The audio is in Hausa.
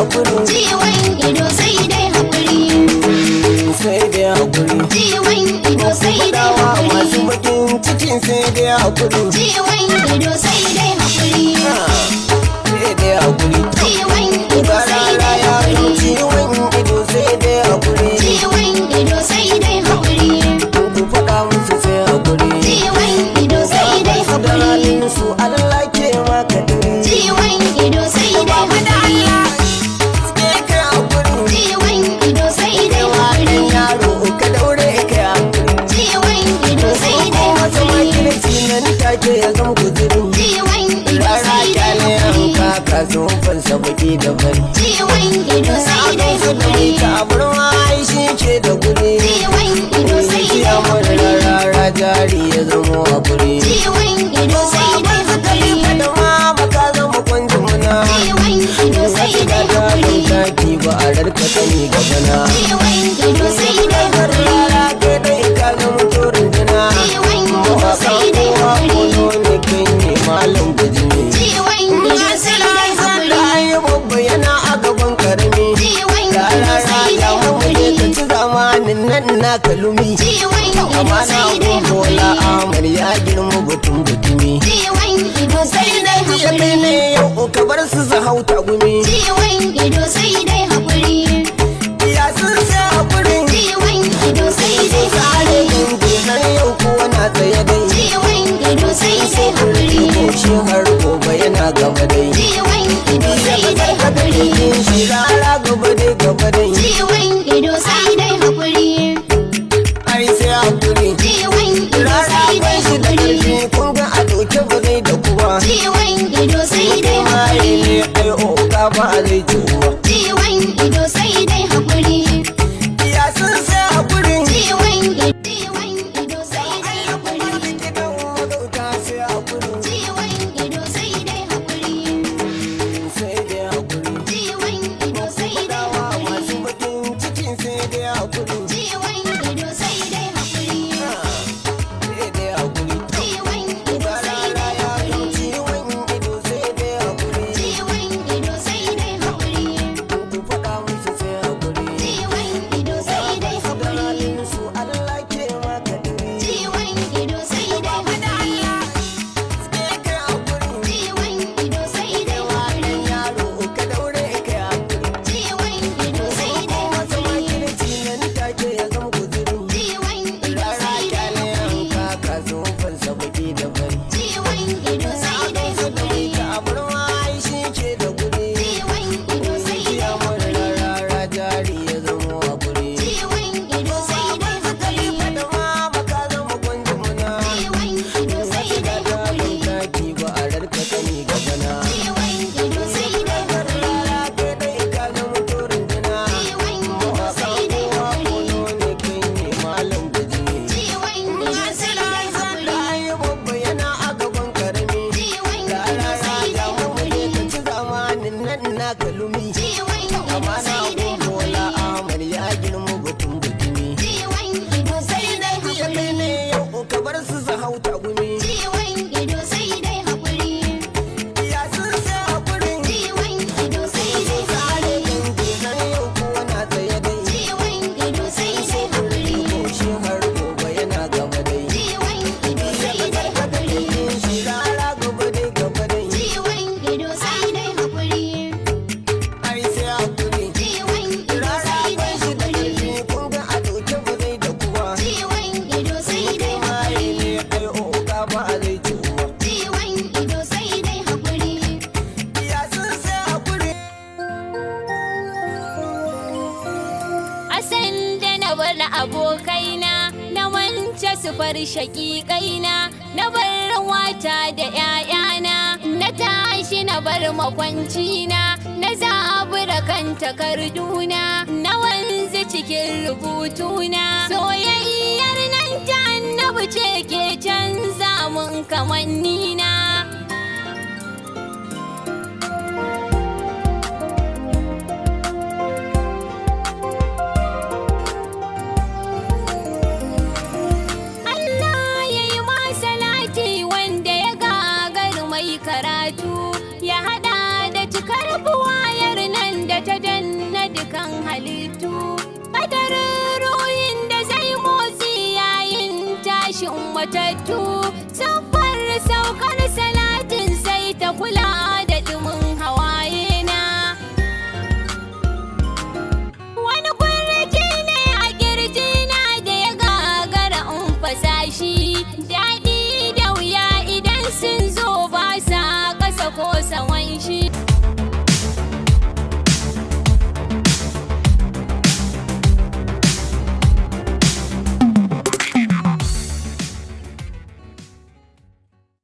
haƙuri. Ciwon ido sai dai haƙuri. Sai dai haƙuri. Ciwon ido sai dai haƙuri. masu bakin cikin sai dai haƙuri. Ciwon ido sai dai haƙuri. Sai dai haƙuri. sake ya zama guzirin rara ƙyale an ka sun fansa baki da bari. Sakon su da mai tabarma shi ke da guri. Ya mara rara jari ya zama a guri. Sakon su da mai tabarma ba ka zama kwanci muna. Wasu da ta ba a rarka sani gabana. yana a gaban ƙarami yarara ya mamuje ka ci zamanin nan na kalumi amana ko ya girma butun butumi ya ne yau ka bar su zahauta gumi ido sai dai haƙuri. Ciwon ido sai dai milagro, el bar shaƙiƙaina na bar wata da ‘ya'yana na tashi na bar makwancina na zabura kan takarduna na wanzu cikin rubutuna. Soyayyar nan ta annabi ce ke canza mun kamannina. karatu ya hada da cikar buwayar nan da ta danna dukan halittu. Kadarin ruhin da zai motsi yayin tashin matattu saukar saukar salatin sai ta kula daɗi da